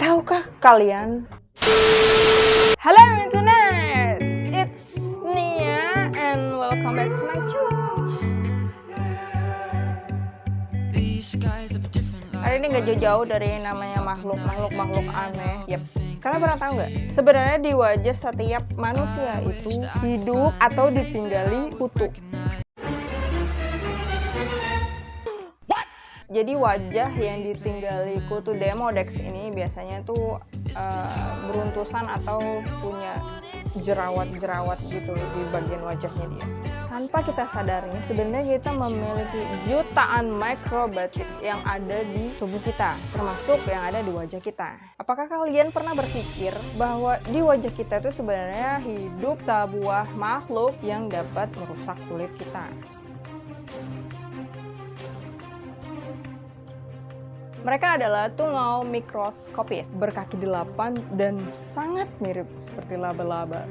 Tahukah kalian? Jauh-jauh dari namanya makhluk makhluk makhluk aneh. Yep. Kalian pernah tahu nggak? Sebenarnya di wajah setiap manusia itu hidup atau ditinggali kutu. jadi wajah yang ditinggali kutu Demodex ini biasanya tuh uh, beruntusan atau punya jerawat-jerawat gitu di bagian wajahnya dia. Tanpa kita sadari, sebenarnya kita memiliki jutaan mikrobatik yang ada di tubuh kita, termasuk yang ada di wajah kita. Apakah kalian pernah berpikir bahwa di wajah kita itu sebenarnya hidup sebuah makhluk yang dapat merusak kulit kita? Mereka adalah tungau mikroskopis, berkaki delapan dan sangat mirip seperti laba-laba.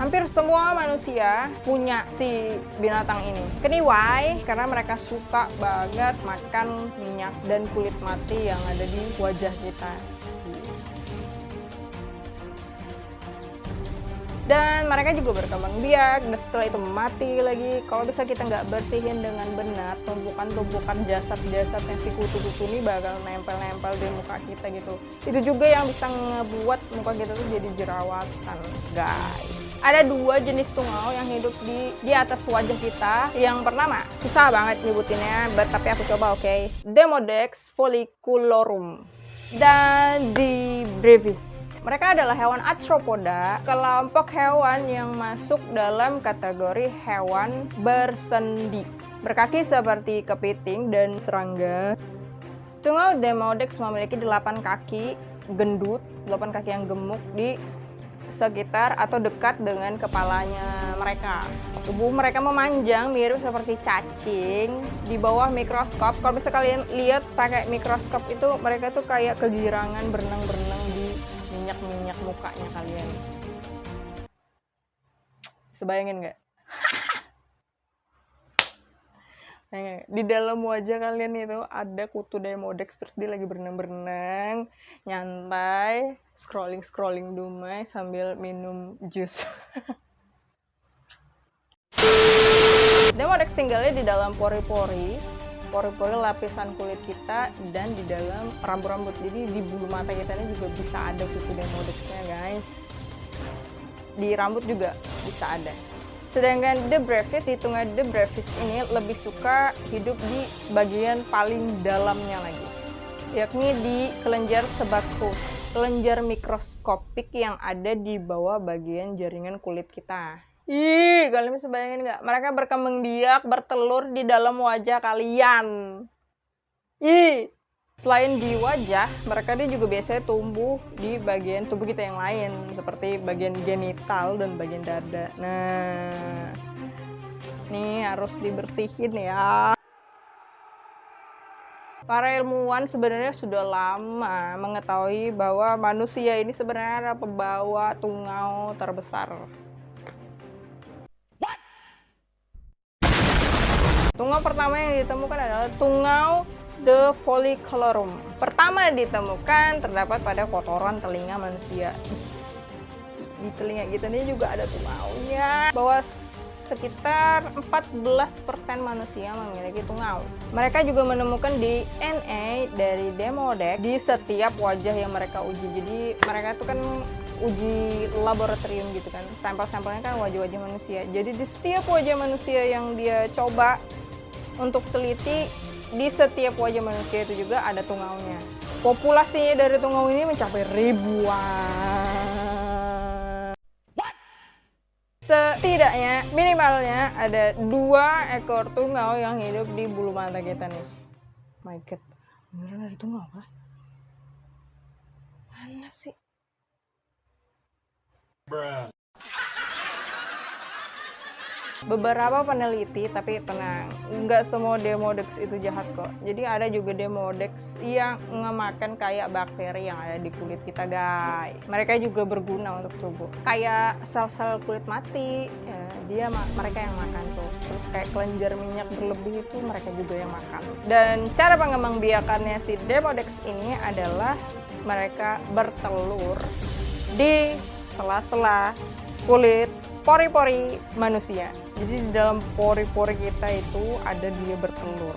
Hampir semua manusia punya si binatang ini. Kenapa? Karena mereka suka banget makan minyak dan kulit mati yang ada di wajah kita. Dan mereka juga berkembang biak dan setelah itu mati lagi kalau bisa kita nggak bersihin dengan benar tumpukan-tumpukan jasad-jasad yang si kutu-kutu ini bakal nempel-nempel di muka kita gitu itu juga yang bisa ngebuat muka kita tuh jadi jerawatan guys ada dua jenis tungau yang hidup di di atas wajah kita. Yang pertama, susah banget nyebutinnya, but, tapi aku coba oke. Okay? Demodex folliculorum dan di brevis mereka adalah hewan arthropoda, kelompok hewan yang masuk dalam kategori hewan bersendi. Berkaki seperti kepiting dan serangga. Tungau Demodex memiliki 8 kaki gendut, 8 kaki yang gemuk di sekitar atau dekat dengan kepalanya mereka. Tubuh mereka memanjang mirip seperti cacing di bawah mikroskop. Kalau bisa kalian lihat pakai mikroskop itu mereka tuh kayak kegirangan berenang-berenang mukanya kalian? Sebayangin nggak? Di dalam wajah kalian itu ada kutu demodex terus dia lagi berenang-berenang nyantai scrolling-scrolling dumai sambil minum jus. Demodex tinggalnya di dalam pori-pori pori-pori lapisan kulit kita dan di dalam rambut-rambut. Jadi di bulu mata kita ini juga bisa ada kutu demodexnya guys. Di rambut juga bisa ada. Sedangkan the brevis hitungan the brevis ini lebih suka hidup di bagian paling dalamnya lagi. Yakni di kelenjar sebakus kelenjar mikroskopik yang ada di bawah bagian jaringan kulit kita Ih, kalian bisa bayangin nggak? Mereka berkembang biak, bertelur di dalam wajah kalian. Ih, selain di wajah, mereka dia juga biasanya tumbuh di bagian tubuh kita yang lain, seperti bagian genital dan bagian dada. Nah, nih harus dibersihin ya. Para ilmuwan sebenarnya sudah lama mengetahui bahwa manusia ini sebenarnya pembawa tungau terbesar Tungau pertama yang ditemukan adalah tungau The Folliculorum. Pertama ditemukan terdapat pada kotoran telinga manusia. Di telinga kita ini juga ada tungaunya. Bahwa sekitar 14% manusia memiliki tungau. Mereka juga menemukan DNA dari Demodex di setiap wajah yang mereka uji. Jadi mereka itu kan uji laboratorium gitu kan. Sampel-sampelnya kan wajah-wajah manusia. Jadi di setiap wajah manusia yang dia coba untuk teliti di setiap wajah manusia itu juga ada tungaunya. Populasinya dari tungau ini mencapai ribuan. Setidaknya minimalnya ada dua ekor tungau yang hidup di bulu mata kita nih. My God, beneran ada tungau apa? Beberapa peneliti tapi tenang nggak semua demodex itu jahat kok. Jadi ada juga demodex yang ngemakan kayak bakteri yang ada di kulit kita guys. Mereka juga berguna untuk tubuh. Kayak sel-sel kulit mati ya, dia mereka yang makan tuh. Terus kayak kelenjar minyak berlebih itu mereka juga yang makan. Dan cara pengembang biakannya si demodex ini adalah mereka bertelur di sela-sela kulit pori-pori manusia. Jadi di dalam pori-pori kita itu ada dia bertelur.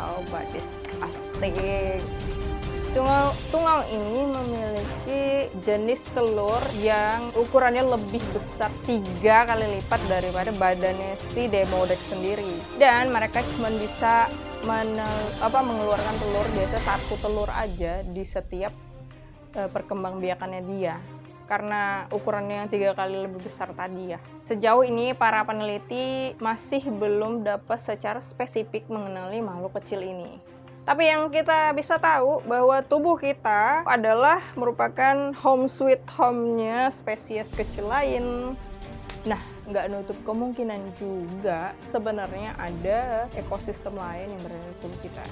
Oh, badis asik. Tungau, tungau ini memiliki jenis telur yang ukurannya lebih besar tiga kali lipat daripada badannya si Demodex sendiri. Dan mereka cuma bisa menel, apa, mengeluarkan telur biasa satu telur aja di setiap uh, perkembangbiakannya dia karena ukurannya yang tiga kali lebih besar tadi ya. Sejauh ini para peneliti masih belum dapat secara spesifik mengenali makhluk kecil ini. Tapi yang kita bisa tahu bahwa tubuh kita adalah merupakan home sweet home-nya spesies kecil lain. Nah, nggak nutup kemungkinan juga sebenarnya ada ekosistem lain yang berada di tubuh kita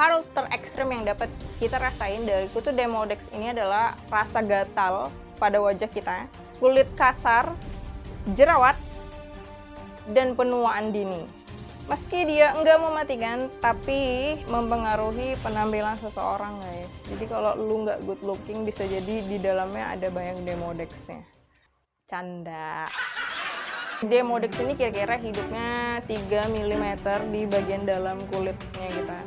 hal terekstrim yang dapat kita rasain dari kutu Demodex ini adalah rasa gatal pada wajah kita, kulit kasar, jerawat, dan penuaan dini. Meski dia enggak mematikan, tapi mempengaruhi penampilan seseorang guys. Jadi kalau lu nggak good looking, bisa jadi di dalamnya ada banyak demodexnya. Canda. Demodex ini kira-kira hidupnya 3 mm di bagian dalam kulitnya kita.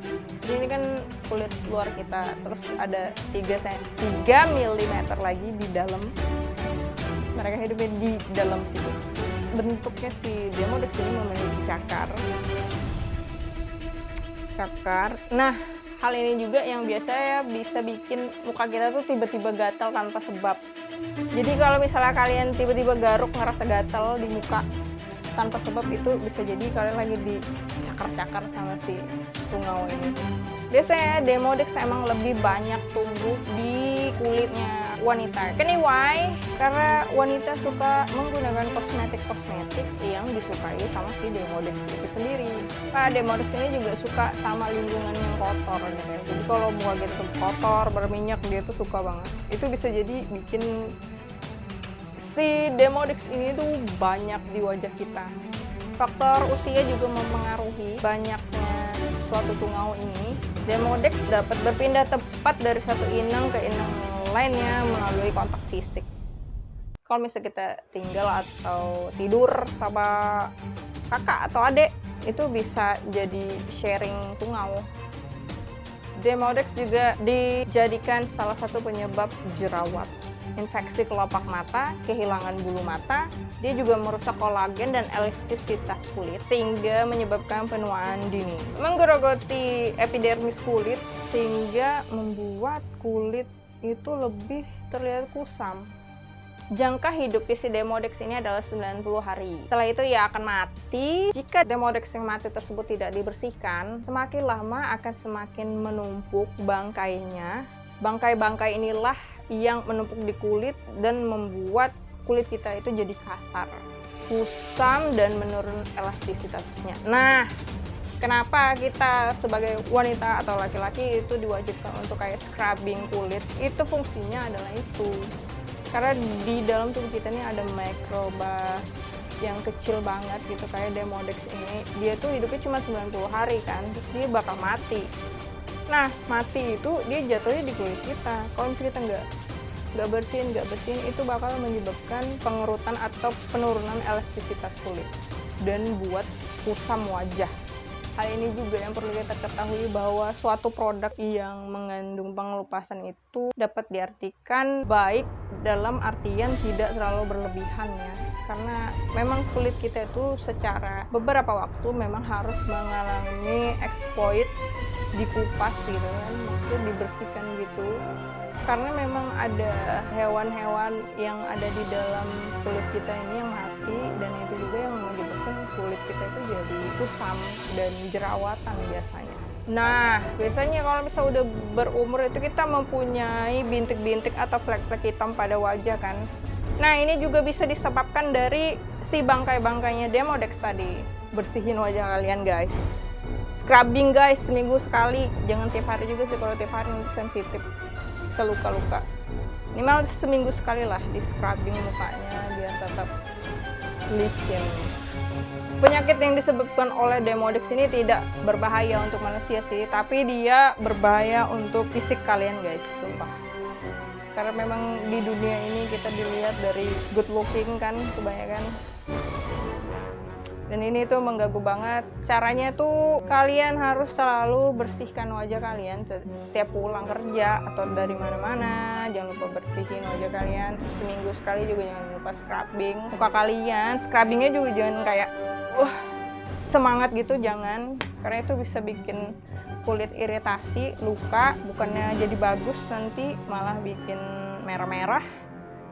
Jadi ini kan kulit luar kita, terus ada 3, 3 mm lagi di dalam. Mereka hidupnya di dalam situ. Bentuknya si Demodex ini memiliki cakar. Cakar. Nah, hal ini juga yang biasa ya bisa bikin muka kita tuh tiba-tiba gatal tanpa sebab jadi kalau misalnya kalian tiba-tiba garuk ngerasa gatal di muka tanpa sebab itu bisa jadi kalian lagi dicakar-cakar sama si tungau ini. Biasanya demodex emang lebih banyak tumbuh di kulitnya wanita. Why? karena wanita suka menggunakan kosmetik-kosmetik yang disukai sama si demodex itu sendiri. Nah demodex ini juga suka sama lingkungan yang kotor gitu jadi kalau muka gitu kotor berminyak dia tuh suka banget. Itu bisa jadi bikin si Demodex ini tuh banyak di wajah kita. Faktor usia juga mempengaruhi banyaknya suatu tungau ini. Demodex dapat berpindah tepat dari satu inang ke inang lainnya melalui kontak fisik. Kalau misalnya kita tinggal atau tidur sama kakak atau adik, itu bisa jadi sharing tungau. Demodex juga dijadikan salah satu penyebab jerawat infeksi kelopak mata, kehilangan bulu mata, dia juga merusak kolagen dan elastisitas kulit sehingga menyebabkan penuaan dini. Menggerogoti epidermis kulit sehingga membuat kulit itu lebih terlihat kusam. Jangka hidup si Demodex ini adalah 90 hari. Setelah itu ia akan mati. Jika Demodex yang mati tersebut tidak dibersihkan, semakin lama akan semakin menumpuk bangkainya. Bangkai-bangkai inilah yang menumpuk di kulit dan membuat kulit kita itu jadi kasar, kusam dan menurun elastisitasnya. Nah, kenapa kita sebagai wanita atau laki-laki itu diwajibkan untuk kayak scrubbing kulit? Itu fungsinya adalah itu. Karena di dalam tubuh kita ini ada mikroba yang kecil banget gitu kayak Demodex ini. Dia tuh hidupnya cuma 90 hari kan, dia bakal mati. Nah, mati itu dia jatuhnya di kulit kita. Kalau misalnya kita nggak nggak bersihin nggak bersihin itu bakal menyebabkan pengerutan atau penurunan elastisitas kulit dan buat kusam wajah Hal ini juga yang perlu kita ketahui bahwa suatu produk yang mengandung pengelupasan itu dapat diartikan baik dalam artian tidak terlalu berlebihan ya. Karena memang kulit kita itu secara beberapa waktu memang harus mengalami exploit dikupas gitu kan, maksudnya dibersihkan gitu karena memang ada hewan-hewan yang ada di dalam kulit kita ini yang mati dan itu juga yang menyebabkan kulit kita itu jadi kusam dan jerawatan biasanya. Nah, biasanya kalau misalnya udah berumur itu kita mempunyai bintik-bintik atau flek-flek hitam pada wajah kan. Nah, ini juga bisa disebabkan dari si bangkai-bangkainya Demodex tadi. Bersihin wajah kalian guys. Scrubbing guys, seminggu sekali. Jangan tiap hari juga sih, kalau tiap hari nanti sensitif. Bisa luka-luka. Minimal seminggu sekali lah di scrubbing mukanya biar tetap licin. Penyakit yang disebabkan oleh Demodex ini tidak berbahaya untuk manusia sih, tapi dia berbahaya untuk fisik kalian guys, sumpah karena memang di dunia ini kita dilihat dari good looking kan kebanyakan dan ini tuh mengganggu banget. Caranya tuh kalian harus selalu bersihkan wajah kalian setiap pulang kerja atau dari mana-mana. Jangan lupa bersihin wajah kalian. Seminggu sekali juga jangan lupa scrubbing muka kalian. Scrubbingnya juga jangan kayak wah semangat gitu jangan. Karena itu bisa bikin kulit iritasi luka bukannya jadi bagus nanti malah bikin merah-merah.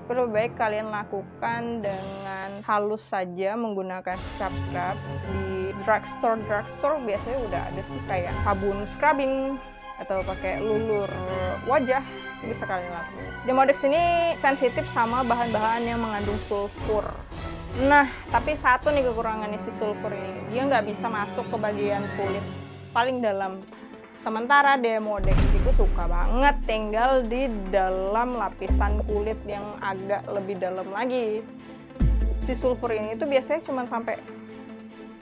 Lebih baik kalian lakukan dengan halus saja menggunakan scrub scrub di drugstore drugstore biasanya udah ada sih kayak sabun scrubbing atau pakai lulur wajah bisa kalian lakukan. Demodex ini sensitif sama bahan-bahan yang mengandung sulfur. Nah, tapi satu nih kekurangannya si sulfur ini, dia nggak bisa masuk ke bagian kulit paling dalam Sementara Demodex itu suka banget tinggal di dalam lapisan kulit yang agak lebih dalam lagi. Si sulfur ini tuh biasanya cuma sampai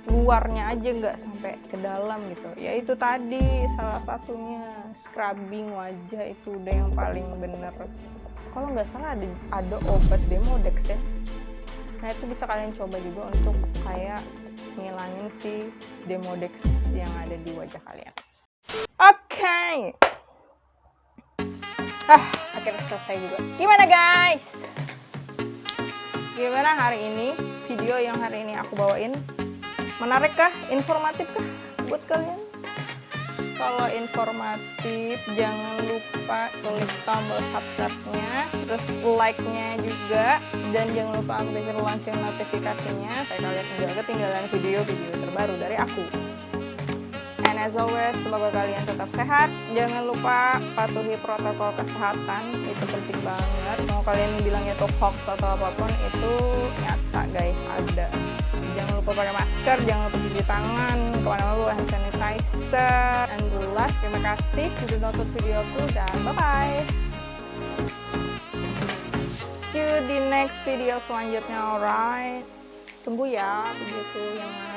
luarnya aja nggak sampai ke dalam gitu. Ya itu tadi salah satunya scrubbing wajah itu udah yang paling bener. Kalau nggak salah ada ada obat Demodex ya. Nah itu bisa kalian coba juga untuk kayak ngilangin si Demodex yang ada di wajah kalian. Oke. Okay. Ah, akhirnya selesai juga. Gimana guys? Gimana hari ini? Video yang hari ini aku bawain menarik kah? Informatif kah buat kalian? Kalau informatif, jangan lupa klik tombol subscribe-nya, terus like-nya juga, dan jangan lupa aktifkan lonceng notifikasinya supaya kalian tidak ketinggalan video-video terbaru dari aku as always, semoga kalian tetap sehat. Jangan lupa patuhi protokol kesehatan, itu penting banget. Mau kalian bilang itu hoax atau apa pun, itu nyata guys, ada. Jangan lupa pakai masker, jangan lupa cuci tangan, ke mana-mana hand sanitizer. And the last, terima kasih sudah nonton videoku dan bye-bye. See you di next video selanjutnya, alright? Tunggu ya videoku yang lain.